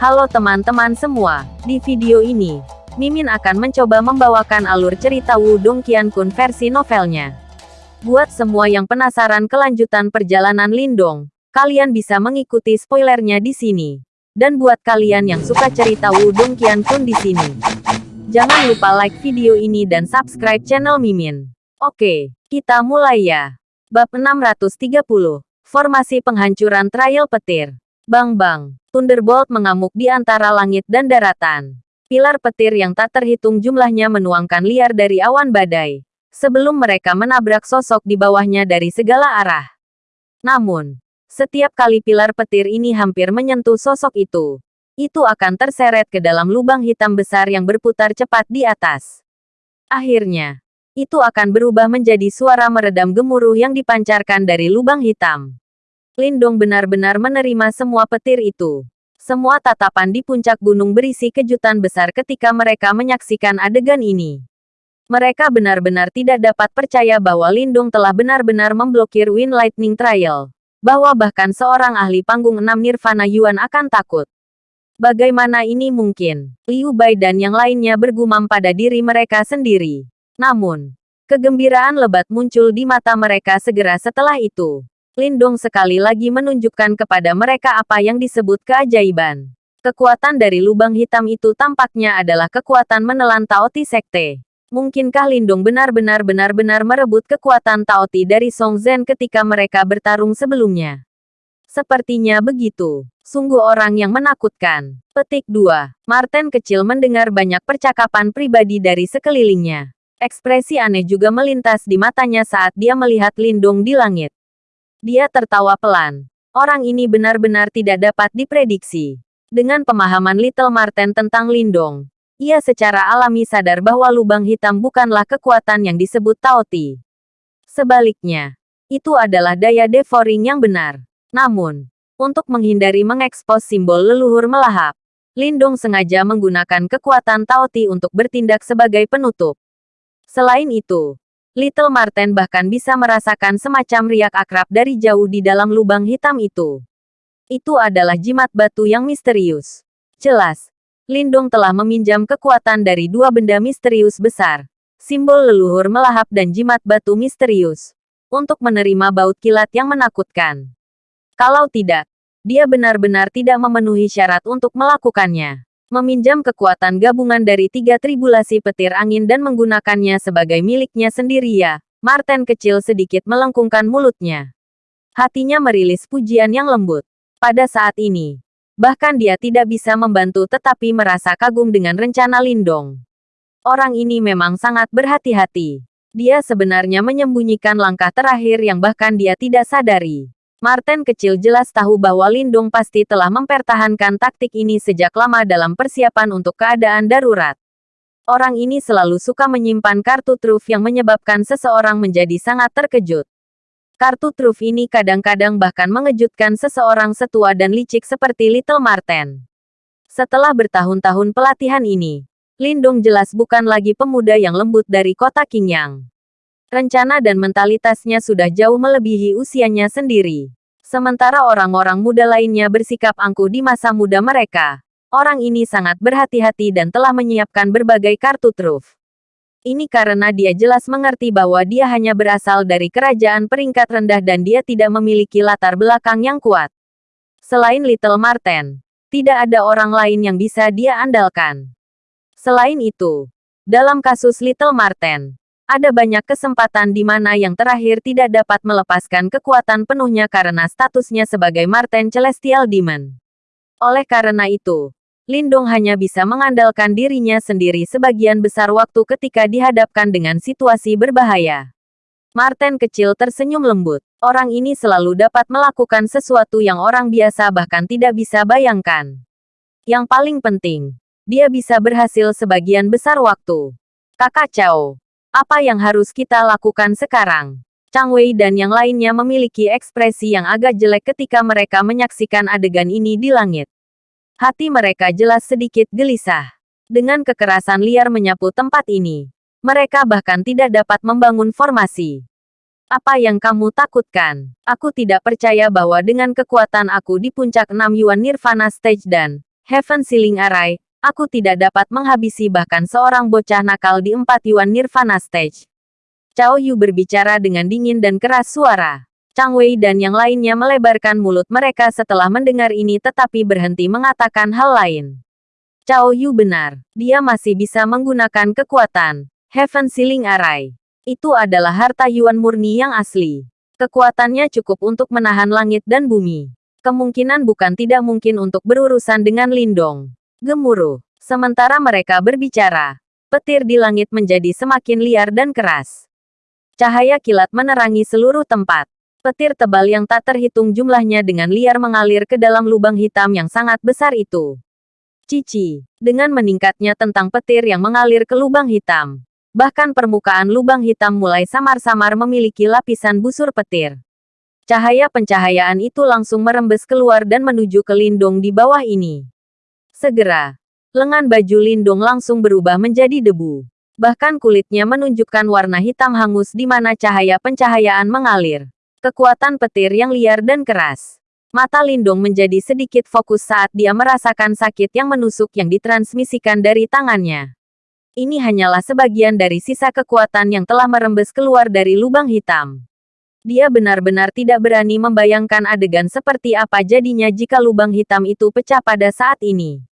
Halo teman-teman semua, di video ini, Mimin akan mencoba membawakan alur cerita Wudong Qiankun versi novelnya. Buat semua yang penasaran kelanjutan perjalanan Lindong, kalian bisa mengikuti spoilernya di sini. Dan buat kalian yang suka cerita Wudong Qiankun di sini, jangan lupa like video ini dan subscribe channel Mimin. Oke, kita mulai ya. Bab 630, Formasi Penghancuran Trial Petir. Bang bang, Thunderbolt mengamuk di antara langit dan daratan. Pilar petir yang tak terhitung jumlahnya menuangkan liar dari awan badai. Sebelum mereka menabrak sosok di bawahnya dari segala arah. Namun, setiap kali pilar petir ini hampir menyentuh sosok itu, itu akan terseret ke dalam lubang hitam besar yang berputar cepat di atas. Akhirnya, itu akan berubah menjadi suara meredam gemuruh yang dipancarkan dari lubang hitam. Lindong benar-benar menerima semua petir itu. Semua tatapan di puncak gunung berisi kejutan besar ketika mereka menyaksikan adegan ini. Mereka benar-benar tidak dapat percaya bahwa Lindung telah benar-benar memblokir Wind Lightning Trial. Bahwa bahkan seorang ahli panggung enam Nirvana Yuan akan takut. Bagaimana ini mungkin? Liu Bai dan yang lainnya bergumam pada diri mereka sendiri. Namun, kegembiraan lebat muncul di mata mereka segera setelah itu. Lindong sekali lagi menunjukkan kepada mereka apa yang disebut keajaiban. Kekuatan dari lubang hitam itu tampaknya adalah kekuatan menelan Taoti Sekte. Mungkinkah Lindong benar-benar benar-benar merebut kekuatan Taoti dari Song Zhen ketika mereka bertarung sebelumnya? Sepertinya begitu. Sungguh orang yang menakutkan. Petik 2. Martin kecil mendengar banyak percakapan pribadi dari sekelilingnya. Ekspresi aneh juga melintas di matanya saat dia melihat Lindong di langit. Dia tertawa pelan. Orang ini benar-benar tidak dapat diprediksi. Dengan pemahaman Little Marten tentang Lindong, ia secara alami sadar bahwa lubang hitam bukanlah kekuatan yang disebut Taoti. Sebaliknya, itu adalah daya devouring yang benar. Namun, untuk menghindari mengekspos simbol leluhur melahap, Lindong sengaja menggunakan kekuatan Taoti untuk bertindak sebagai penutup. Selain itu, Little Marten bahkan bisa merasakan semacam riak akrab dari jauh di dalam lubang hitam itu. Itu adalah jimat batu yang misterius. Jelas, Lindong telah meminjam kekuatan dari dua benda misterius besar, simbol leluhur melahap dan jimat batu misterius, untuk menerima baut kilat yang menakutkan. Kalau tidak, dia benar-benar tidak memenuhi syarat untuk melakukannya meminjam kekuatan gabungan dari tiga tribulasi petir angin dan menggunakannya sebagai miliknya sendiri ya. Martin kecil sedikit melengkungkan mulutnya. Hatinya merilis pujian yang lembut. Pada saat ini, bahkan dia tidak bisa membantu tetapi merasa kagum dengan rencana Lindong. Orang ini memang sangat berhati-hati. Dia sebenarnya menyembunyikan langkah terakhir yang bahkan dia tidak sadari. Martin kecil jelas tahu bahwa Lindung pasti telah mempertahankan taktik ini sejak lama dalam persiapan untuk keadaan darurat. Orang ini selalu suka menyimpan kartu truf yang menyebabkan seseorang menjadi sangat terkejut. Kartu truf ini kadang-kadang bahkan mengejutkan seseorang setua dan licik seperti Little Martin. Setelah bertahun-tahun pelatihan ini, Lindung jelas bukan lagi pemuda yang lembut dari kota Qingyang. Rencana dan mentalitasnya sudah jauh melebihi usianya sendiri. Sementara orang-orang muda lainnya bersikap angkuh di masa muda mereka. Orang ini sangat berhati-hati dan telah menyiapkan berbagai kartu truf. Ini karena dia jelas mengerti bahwa dia hanya berasal dari kerajaan peringkat rendah dan dia tidak memiliki latar belakang yang kuat. Selain Little Marten, tidak ada orang lain yang bisa dia andalkan. Selain itu, dalam kasus Little Marten, ada banyak kesempatan di mana yang terakhir tidak dapat melepaskan kekuatan penuhnya karena statusnya sebagai Marten Celestial Demon. Oleh karena itu, Lindong hanya bisa mengandalkan dirinya sendiri sebagian besar waktu ketika dihadapkan dengan situasi berbahaya. Marten kecil tersenyum lembut. Orang ini selalu dapat melakukan sesuatu yang orang biasa bahkan tidak bisa bayangkan. Yang paling penting, dia bisa berhasil sebagian besar waktu. Kakak Chow, apa yang harus kita lakukan sekarang? Chang Wei dan yang lainnya memiliki ekspresi yang agak jelek ketika mereka menyaksikan adegan ini di langit. Hati mereka jelas sedikit gelisah. Dengan kekerasan liar menyapu tempat ini, mereka bahkan tidak dapat membangun formasi. Apa yang kamu takutkan? Aku tidak percaya bahwa dengan kekuatan aku di puncak 6 Yuan Nirvana Stage dan Heaven Ceiling Array, aku tidak dapat menghabisi bahkan seorang bocah nakal di empat Yuan Nirvana Stage. Cao Yu berbicara dengan dingin dan keras suara. Chang Wei dan yang lainnya melebarkan mulut mereka setelah mendengar ini tetapi berhenti mengatakan hal lain. Cao Yu benar. Dia masih bisa menggunakan kekuatan. Heaven Ceiling Array. Itu adalah harta Yuan murni yang asli. Kekuatannya cukup untuk menahan langit dan bumi. Kemungkinan bukan tidak mungkin untuk berurusan dengan Lindong. Gemuruh. Sementara mereka berbicara, petir di langit menjadi semakin liar dan keras. Cahaya kilat menerangi seluruh tempat. Petir tebal yang tak terhitung jumlahnya dengan liar mengalir ke dalam lubang hitam yang sangat besar itu. Cici, dengan meningkatnya tentang petir yang mengalir ke lubang hitam. Bahkan permukaan lubang hitam mulai samar-samar memiliki lapisan busur petir. Cahaya pencahayaan itu langsung merembes keluar dan menuju ke lindung di bawah ini. Segera, lengan baju lindung langsung berubah menjadi debu. Bahkan kulitnya menunjukkan warna hitam hangus di mana cahaya pencahayaan mengalir. Kekuatan petir yang liar dan keras. Mata Lindung menjadi sedikit fokus saat dia merasakan sakit yang menusuk yang ditransmisikan dari tangannya. Ini hanyalah sebagian dari sisa kekuatan yang telah merembes keluar dari lubang hitam. Dia benar-benar tidak berani membayangkan adegan seperti apa jadinya jika lubang hitam itu pecah pada saat ini.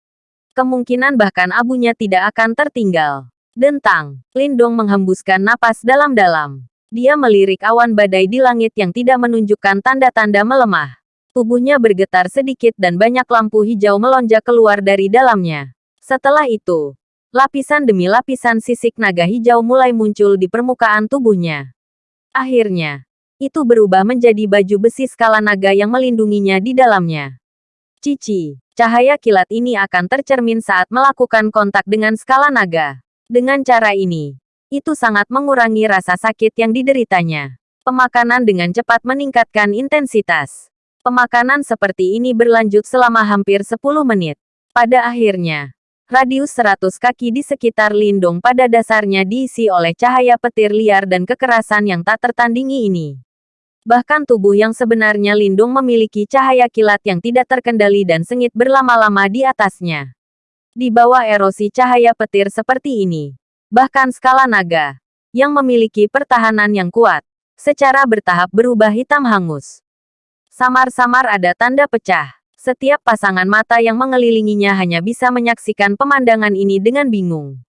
Kemungkinan bahkan abunya tidak akan tertinggal. Dentang, Lindong menghembuskan napas dalam-dalam. Dia melirik awan badai di langit yang tidak menunjukkan tanda-tanda melemah. Tubuhnya bergetar sedikit dan banyak lampu hijau melonjak keluar dari dalamnya. Setelah itu, lapisan demi lapisan sisik naga hijau mulai muncul di permukaan tubuhnya. Akhirnya, itu berubah menjadi baju besi skala naga yang melindunginya di dalamnya. Cici, cahaya kilat ini akan tercermin saat melakukan kontak dengan skala naga. Dengan cara ini, itu sangat mengurangi rasa sakit yang dideritanya. Pemakanan dengan cepat meningkatkan intensitas. Pemakanan seperti ini berlanjut selama hampir 10 menit. Pada akhirnya, radius 100 kaki di sekitar lindung pada dasarnya diisi oleh cahaya petir liar dan kekerasan yang tak tertandingi ini. Bahkan tubuh yang sebenarnya lindung memiliki cahaya kilat yang tidak terkendali dan sengit berlama-lama di atasnya. Di bawah erosi cahaya petir seperti ini, bahkan skala naga, yang memiliki pertahanan yang kuat, secara bertahap berubah hitam hangus. Samar-samar ada tanda pecah. Setiap pasangan mata yang mengelilinginya hanya bisa menyaksikan pemandangan ini dengan bingung.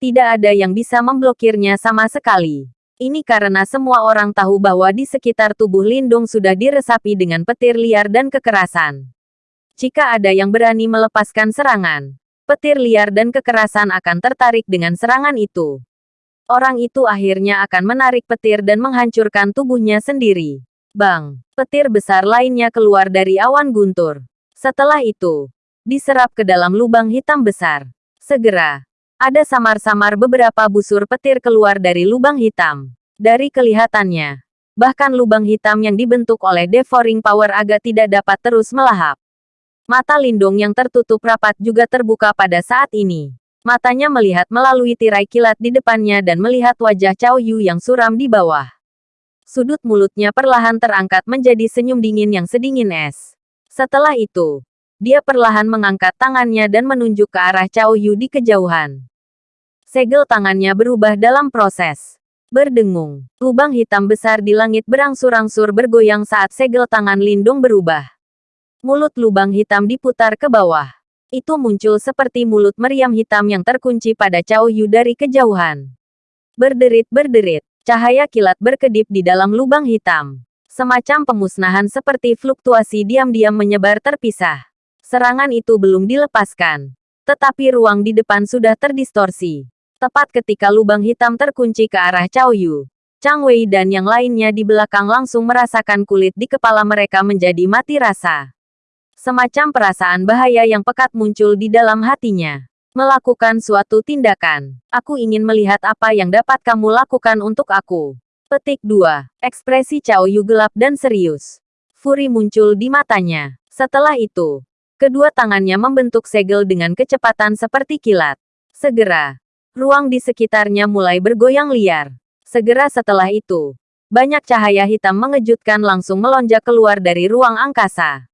Tidak ada yang bisa memblokirnya sama sekali. Ini karena semua orang tahu bahwa di sekitar tubuh Lindung sudah diresapi dengan petir liar dan kekerasan. Jika ada yang berani melepaskan serangan, petir liar dan kekerasan akan tertarik dengan serangan itu. Orang itu akhirnya akan menarik petir dan menghancurkan tubuhnya sendiri. Bang! Petir besar lainnya keluar dari awan guntur. Setelah itu, diserap ke dalam lubang hitam besar. Segera, ada samar-samar beberapa busur petir keluar dari lubang hitam. Dari kelihatannya, bahkan lubang hitam yang dibentuk oleh devouring power agak tidak dapat terus melahap. Mata Lindung yang tertutup rapat juga terbuka pada saat ini. Matanya melihat melalui tirai kilat di depannya dan melihat wajah Cao Yu yang suram di bawah. Sudut mulutnya perlahan terangkat menjadi senyum dingin yang sedingin es. Setelah itu, dia perlahan mengangkat tangannya dan menunjuk ke arah Cao Yu di kejauhan. Segel tangannya berubah dalam proses. Berdengung, lubang hitam besar di langit berangsur-angsur bergoyang saat segel tangan Lindung berubah. Mulut lubang hitam diputar ke bawah. Itu muncul seperti mulut meriam hitam yang terkunci pada Cao Yu dari kejauhan. Berderit-berderit, cahaya kilat berkedip di dalam lubang hitam. Semacam pemusnahan seperti fluktuasi diam-diam menyebar terpisah. Serangan itu belum dilepaskan. Tetapi ruang di depan sudah terdistorsi. Tepat ketika lubang hitam terkunci ke arah Cao Yu. Chang Wei dan yang lainnya di belakang langsung merasakan kulit di kepala mereka menjadi mati rasa. Semacam perasaan bahaya yang pekat muncul di dalam hatinya. Melakukan suatu tindakan. Aku ingin melihat apa yang dapat kamu lakukan untuk aku. Petik 2. Ekspresi Cao Yu gelap dan serius. Furi muncul di matanya. Setelah itu, kedua tangannya membentuk segel dengan kecepatan seperti kilat. Segera, ruang di sekitarnya mulai bergoyang liar. Segera setelah itu, banyak cahaya hitam mengejutkan langsung melonjak keluar dari ruang angkasa.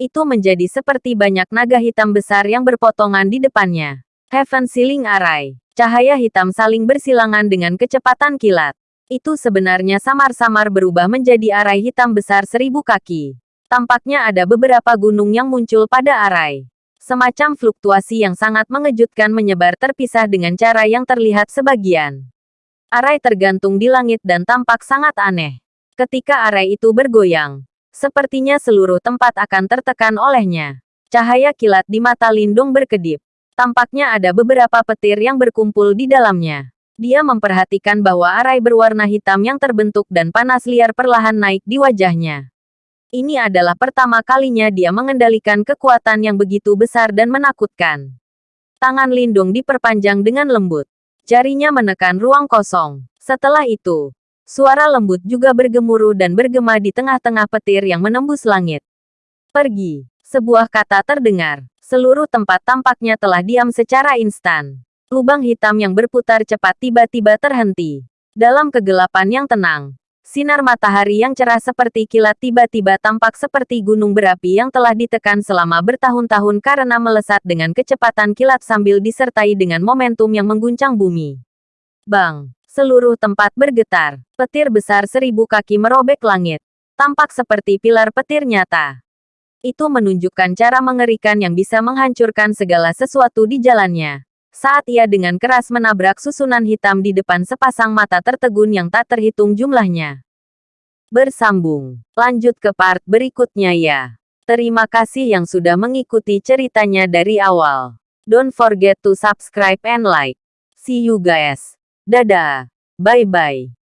Itu menjadi seperti banyak naga hitam besar yang berpotongan di depannya. Heaven Sealing Array. Cahaya hitam saling bersilangan dengan kecepatan kilat. Itu sebenarnya samar-samar berubah menjadi arai hitam besar seribu kaki. Tampaknya ada beberapa gunung yang muncul pada arai. Semacam fluktuasi yang sangat mengejutkan menyebar terpisah dengan cara yang terlihat sebagian. Arai tergantung di langit dan tampak sangat aneh. Ketika arai itu bergoyang, sepertinya seluruh tempat akan tertekan olehnya. Cahaya kilat di mata Lindung berkedip. Tampaknya ada beberapa petir yang berkumpul di dalamnya. Dia memperhatikan bahwa arai berwarna hitam yang terbentuk dan panas liar perlahan naik di wajahnya. Ini adalah pertama kalinya dia mengendalikan kekuatan yang begitu besar dan menakutkan. Tangan Lindung diperpanjang dengan lembut. Jarinya menekan ruang kosong. Setelah itu, suara lembut juga bergemuruh dan bergema di tengah-tengah petir yang menembus langit. Pergi. Sebuah kata terdengar. Seluruh tempat tampaknya telah diam secara instan. Lubang hitam yang berputar cepat tiba-tiba terhenti. Dalam kegelapan yang tenang, Sinar matahari yang cerah seperti kilat tiba-tiba tampak seperti gunung berapi yang telah ditekan selama bertahun-tahun karena melesat dengan kecepatan kilat sambil disertai dengan momentum yang mengguncang bumi. Bang! Seluruh tempat bergetar. Petir besar seribu kaki merobek langit. Tampak seperti pilar petir nyata. Itu menunjukkan cara mengerikan yang bisa menghancurkan segala sesuatu di jalannya saat ia dengan keras menabrak susunan hitam di depan sepasang mata tertegun yang tak terhitung jumlahnya. Bersambung. Lanjut ke part berikutnya ya. Terima kasih yang sudah mengikuti ceritanya dari awal. Don't forget to subscribe and like. See you guys. Dadah. Bye-bye.